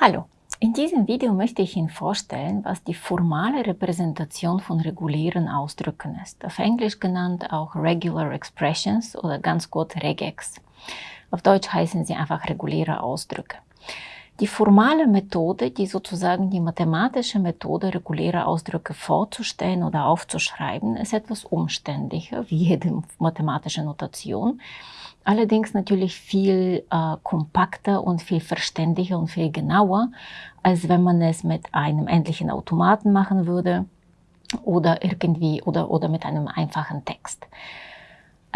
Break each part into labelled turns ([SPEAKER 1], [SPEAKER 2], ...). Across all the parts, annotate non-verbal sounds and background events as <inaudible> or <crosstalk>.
[SPEAKER 1] Hallo, in diesem Video möchte ich Ihnen vorstellen, was die formale Repräsentation von regulären Ausdrücken ist, auf Englisch genannt auch Regular Expressions oder ganz kurz Regex. Auf Deutsch heißen sie einfach reguläre Ausdrücke. Die formale Methode, die sozusagen die mathematische Methode, reguläre Ausdrücke vorzustellen oder aufzuschreiben, ist etwas umständlicher, wie jede mathematische Notation. Allerdings natürlich viel äh, kompakter und viel verständlicher und viel genauer, als wenn man es mit einem endlichen Automaten machen würde oder irgendwie oder, oder mit einem einfachen Text.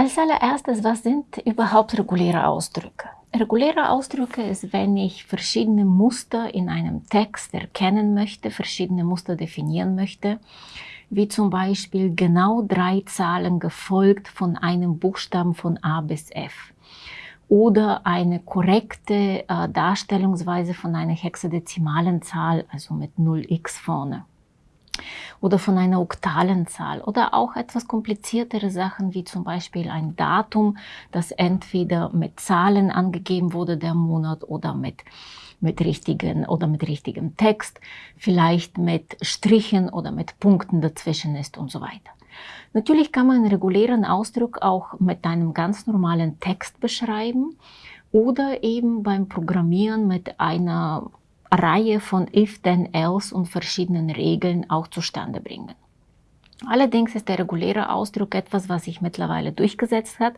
[SPEAKER 1] Als allererstes, was sind überhaupt reguläre Ausdrücke? Reguläre Ausdrücke ist, wenn ich verschiedene Muster in einem Text erkennen möchte, verschiedene Muster definieren möchte, wie zum Beispiel genau drei Zahlen gefolgt von einem Buchstaben von A bis F oder eine korrekte äh, Darstellungsweise von einer hexadezimalen Zahl, also mit 0x vorne oder von einer oktalen Zahl oder auch etwas kompliziertere Sachen wie zum Beispiel ein Datum, das entweder mit Zahlen angegeben wurde, der Monat oder mit mit richtigen oder mit richtigem Text, vielleicht mit Strichen oder mit Punkten dazwischen ist und so weiter. Natürlich kann man einen regulären Ausdruck auch mit einem ganz normalen Text beschreiben oder eben beim Programmieren mit einer Reihe von if, then, else und verschiedenen Regeln auch zustande bringen. Allerdings ist der reguläre Ausdruck etwas, was sich mittlerweile durchgesetzt hat.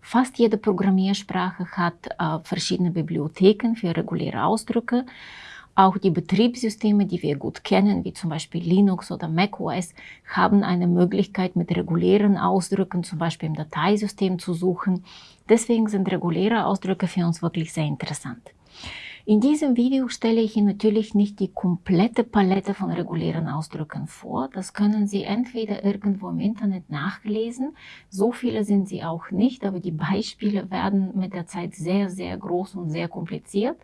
[SPEAKER 1] Fast jede Programmiersprache hat äh, verschiedene Bibliotheken für reguläre Ausdrücke. Auch die Betriebssysteme, die wir gut kennen, wie zum Beispiel Linux oder macOS, haben eine Möglichkeit, mit regulären Ausdrücken, zum Beispiel im Dateisystem zu suchen. Deswegen sind reguläre Ausdrücke für uns wirklich sehr interessant. In diesem Video stelle ich Ihnen natürlich nicht die komplette Palette von regulären Ausdrücken vor. Das können Sie entweder irgendwo im Internet nachlesen. So viele sind sie auch nicht, aber die Beispiele werden mit der Zeit sehr, sehr groß und sehr kompliziert.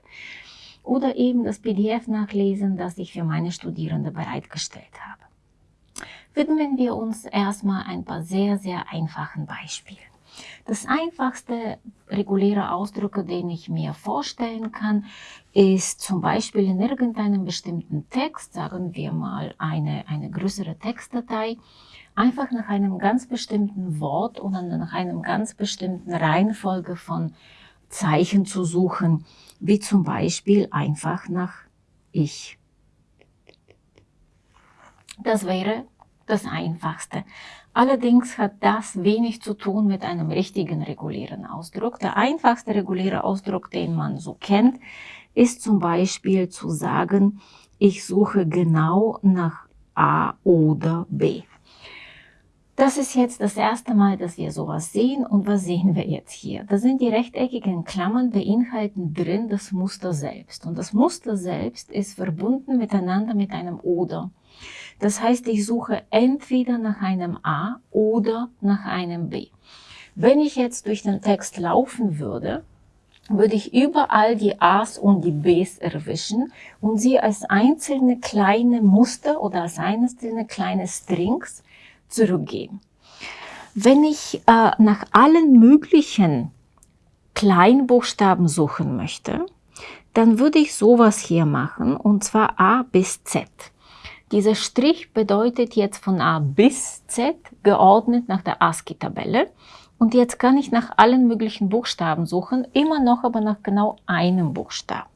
[SPEAKER 1] Oder eben das PDF nachlesen, das ich für meine Studierende bereitgestellt habe. Widmen wir uns erstmal ein paar sehr, sehr einfachen Beispielen. Das einfachste reguläre Ausdrücke, den ich mir vorstellen kann, ist zum Beispiel in irgendeinem bestimmten Text, sagen wir mal eine, eine größere Textdatei, einfach nach einem ganz bestimmten Wort oder nach einem ganz bestimmten Reihenfolge von Zeichen zu suchen, wie zum Beispiel einfach nach ich. Das wäre das Einfachste. Allerdings hat das wenig zu tun mit einem richtigen regulären Ausdruck. Der einfachste reguläre Ausdruck, den man so kennt, ist zum Beispiel zu sagen, ich suche genau nach A oder B. Das ist jetzt das erste Mal, dass wir sowas sehen. Und was sehen wir jetzt hier? Da sind die rechteckigen Klammern beinhalten drin das Muster selbst. Und das Muster selbst ist verbunden miteinander mit einem Oder. Das heißt, ich suche entweder nach einem A oder nach einem B. Wenn ich jetzt durch den Text laufen würde, würde ich überall die A's und die B's erwischen und sie als einzelne kleine Muster oder als einzelne kleine Strings zurückgeben. Wenn ich äh, nach allen möglichen Kleinbuchstaben suchen möchte, dann würde ich sowas hier machen und zwar A bis Z. Dieser Strich bedeutet jetzt von A bis Z geordnet nach der ASCII-Tabelle. Und jetzt kann ich nach allen möglichen Buchstaben suchen, immer noch aber nach genau einem Buchstaben.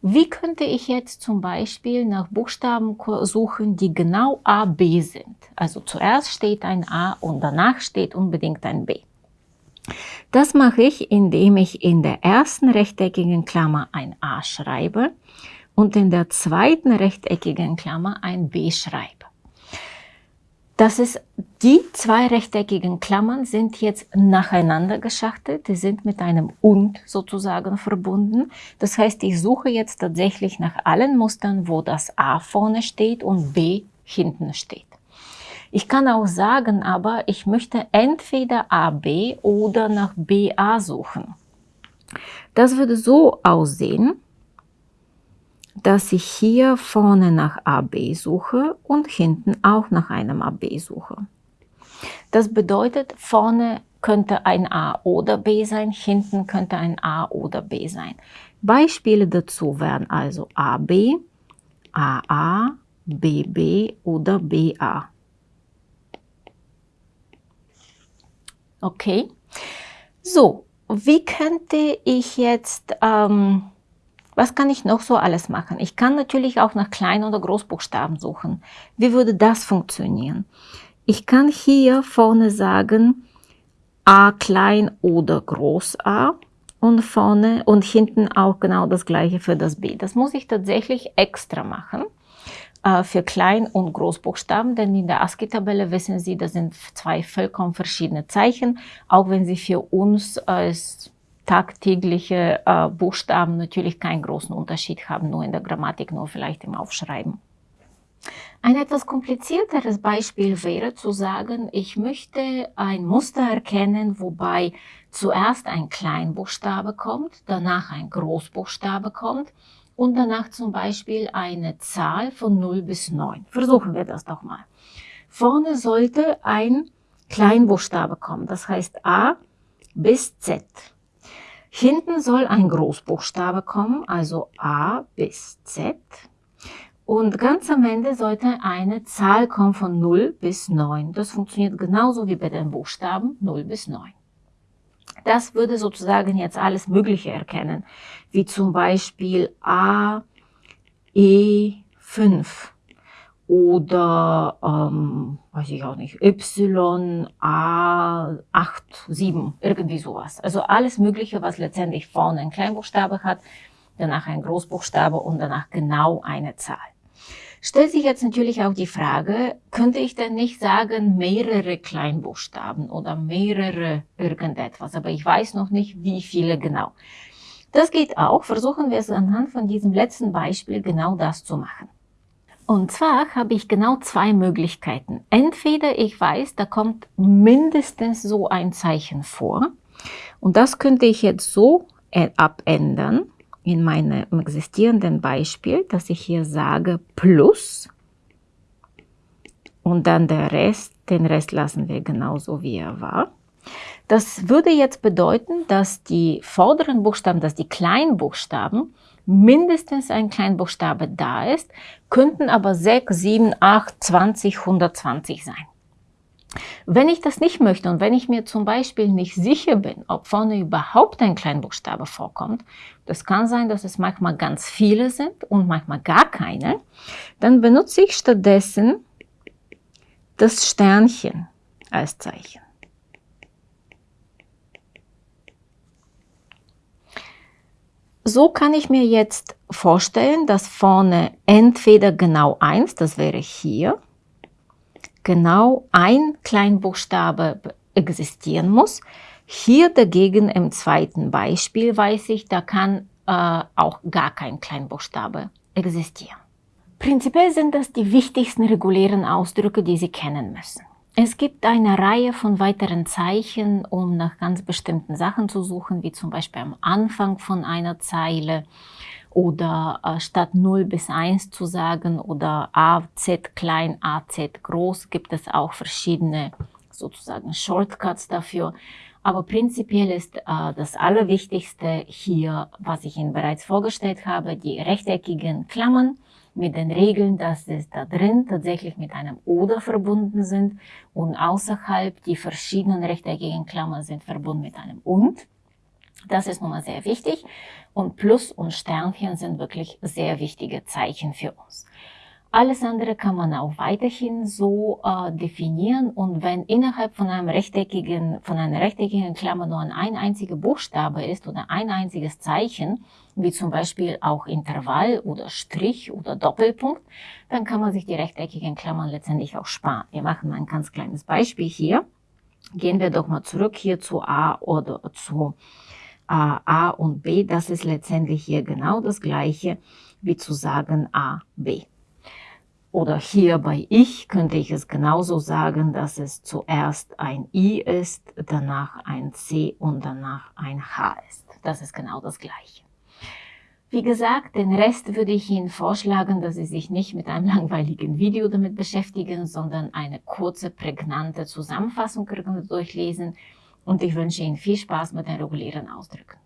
[SPEAKER 1] Wie könnte ich jetzt zum Beispiel nach Buchstaben suchen, die genau A, B sind? Also zuerst steht ein A und danach steht unbedingt ein B. Das mache ich, indem ich in der ersten rechteckigen Klammer ein A schreibe und in der zweiten rechteckigen Klammer ein B schreibe. Das ist, die zwei rechteckigen Klammern sind jetzt nacheinander geschachtelt, die sind mit einem und sozusagen verbunden. Das heißt, ich suche jetzt tatsächlich nach allen Mustern, wo das A vorne steht und B hinten steht. Ich kann auch sagen, aber ich möchte entweder AB oder nach BA suchen. Das würde so aussehen, dass ich hier vorne nach AB suche und hinten auch nach einem AB suche. Das bedeutet, vorne könnte ein A oder B sein, hinten könnte ein A oder B sein. Beispiele dazu wären also AB, AA, BB oder BA. Okay, so, wie könnte ich jetzt, ähm, was kann ich noch so alles machen? Ich kann natürlich auch nach Klein- oder Großbuchstaben suchen. Wie würde das funktionieren? Ich kann hier vorne sagen A klein oder Groß A und vorne und hinten auch genau das gleiche für das B. Das muss ich tatsächlich extra machen äh, für Klein- und Großbuchstaben, denn in der ASCII-Tabelle wissen Sie, das sind zwei vollkommen verschiedene Zeichen, auch wenn sie für uns als tagtägliche äh, Buchstaben natürlich keinen großen Unterschied haben, nur in der Grammatik, nur vielleicht im Aufschreiben. Ein etwas komplizierteres Beispiel wäre zu sagen, ich möchte ein Muster erkennen, wobei zuerst ein Kleinbuchstabe kommt, danach ein Großbuchstabe kommt und danach zum Beispiel eine Zahl von 0 bis 9. Versuchen wir das doch mal. Vorne sollte ein Kleinbuchstabe kommen, das heißt A bis Z. Hinten soll ein Großbuchstabe kommen, also A bis Z. Und ganz am Ende sollte eine Zahl kommen von 0 bis 9. Das funktioniert genauso wie bei den Buchstaben 0 bis 9. Das würde sozusagen jetzt alles Mögliche erkennen, wie zum Beispiel A, E5 oder, ähm, weiß ich auch nicht, Y, A, 8, 7, irgendwie sowas. Also alles Mögliche, was letztendlich vorne ein Kleinbuchstabe hat, danach ein Großbuchstabe und danach genau eine Zahl. Stellt sich jetzt natürlich auch die Frage, könnte ich denn nicht sagen mehrere Kleinbuchstaben oder mehrere irgendetwas, aber ich weiß noch nicht, wie viele genau. Das geht auch, versuchen wir es anhand von diesem letzten Beispiel genau das zu machen. Und zwar habe ich genau zwei Möglichkeiten. Entweder ich weiß, da kommt mindestens so ein Zeichen vor und das könnte ich jetzt so abändern, in meinem existierenden Beispiel, dass ich hier sage plus und dann der Rest, den Rest lassen wir genauso wie er war. Das würde jetzt bedeuten, dass die vorderen Buchstaben, dass die Kleinbuchstaben mindestens ein Kleinbuchstabe da ist, könnten aber 6, 7, 8, 20, 120 sein. Wenn ich das nicht möchte und wenn ich mir zum Beispiel nicht sicher bin, ob vorne überhaupt ein Kleinbuchstabe vorkommt, das kann sein, dass es manchmal ganz viele sind und manchmal gar keine, dann benutze ich stattdessen das Sternchen als Zeichen. So kann ich mir jetzt vorstellen, dass vorne entweder genau eins, das wäre hier, genau ein Kleinbuchstabe existieren muss. Hier dagegen im zweiten Beispiel weiß ich, da kann äh, auch gar kein Kleinbuchstabe existieren. Prinzipiell sind das die wichtigsten regulären Ausdrücke, die Sie kennen müssen. Es gibt eine Reihe von weiteren Zeichen, um nach ganz bestimmten Sachen zu suchen, wie zum Beispiel am Anfang von einer Zeile oder äh, statt 0 bis 1 zu sagen oder AZ klein, AZ groß, gibt es auch verschiedene sozusagen Shortcuts dafür. Aber prinzipiell ist äh, das Allerwichtigste hier, was ich Ihnen bereits vorgestellt habe, die rechteckigen Klammern mit den Regeln, dass es da drin tatsächlich mit einem Oder verbunden sind und außerhalb die verschiedenen rechteckigen Klammern sind verbunden mit einem Und. Das ist nun mal sehr wichtig und Plus und Sternchen sind wirklich sehr wichtige Zeichen für uns. Alles andere kann man auch weiterhin so äh, definieren und wenn innerhalb von einem rechteckigen, von einer rechteckigen Klammer nur ein einziger Buchstabe ist oder ein einziges Zeichen, wie zum Beispiel auch Intervall oder Strich oder Doppelpunkt, dann kann man sich die rechteckigen Klammern letztendlich auch sparen. Wir machen ein ganz kleines Beispiel hier. Gehen wir doch mal zurück hier zu A oder zu A und B, das ist letztendlich hier genau das gleiche wie zu sagen A, B. Oder hier bei ich könnte ich es genauso sagen, dass es zuerst ein I ist, danach ein C und danach ein H ist. Das ist genau das gleiche. Wie gesagt, den Rest würde ich Ihnen vorschlagen, dass Sie sich nicht mit einem <laughs> langweiligen Video damit beschäftigen, sondern eine kurze, prägnante Zusammenfassung durchlesen, Und ich wünsche Ihnen viel Spaß mit den regulären Ausdrücken.